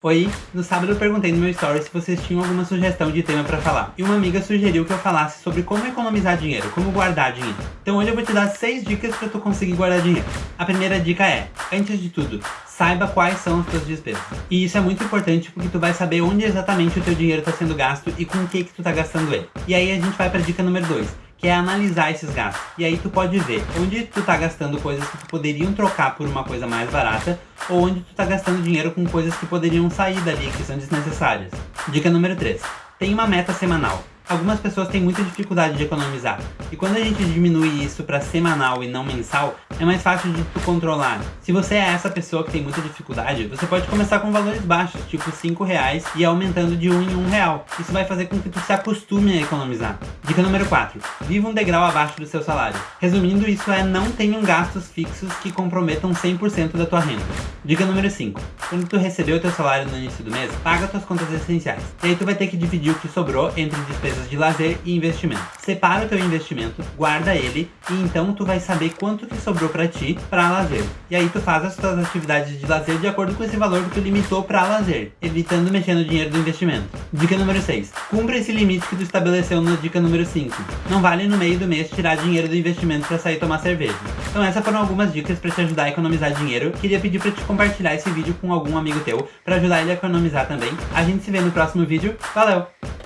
Oi, no sábado eu perguntei no meu story se vocês tinham alguma sugestão de tema pra falar. E uma amiga sugeriu que eu falasse sobre como economizar dinheiro, como guardar dinheiro. Então hoje eu vou te dar 6 dicas pra tu conseguir guardar dinheiro. A primeira dica é, antes de tudo, saiba quais são as tuas despesas. E isso é muito importante porque tu vai saber onde exatamente o teu dinheiro está sendo gasto e com o que que tu tá gastando ele. E aí a gente vai pra dica número 2 que é analisar esses gastos. E aí tu pode ver onde tu tá gastando coisas que tu poderiam trocar por uma coisa mais barata, ou onde tu tá gastando dinheiro com coisas que poderiam sair dali, que são desnecessárias. Dica número 3. Tem uma meta semanal. Algumas pessoas têm muita dificuldade de economizar, e quando a gente diminui isso para semanal e não mensal, é mais fácil de tu controlar. Se você é essa pessoa que tem muita dificuldade, você pode começar com valores baixos, tipo 5 reais, e aumentando de 1 em 1 real. Isso vai fazer com que tu se acostume a economizar. Dica número 4. Viva um degrau abaixo do seu salário. Resumindo, isso é não tenham gastos fixos que comprometam 100% da tua renda. Dica número 5. Quando tu receber o teu salário no início do mês, paga tuas contas essenciais. E aí tu vai ter que dividir o que sobrou entre despesas de lazer e investimento. Separa o teu investimento, guarda ele, e então tu vai saber quanto que sobrou pra ti pra lazer. E aí tu faz as tuas atividades de lazer de acordo com esse valor que tu limitou pra lazer, evitando mexer no dinheiro do investimento. Dica número 6. Cumpra esse limite que tu estabeleceu na dica número 5. Não vale no meio do mês tirar dinheiro do investimento pra sair tomar cerveja. Então essas foram algumas dicas pra te ajudar a economizar dinheiro. Queria pedir pra te compartilhar esse vídeo com algum amigo teu, para ajudar ele a economizar também. A gente se vê no próximo vídeo. Valeu!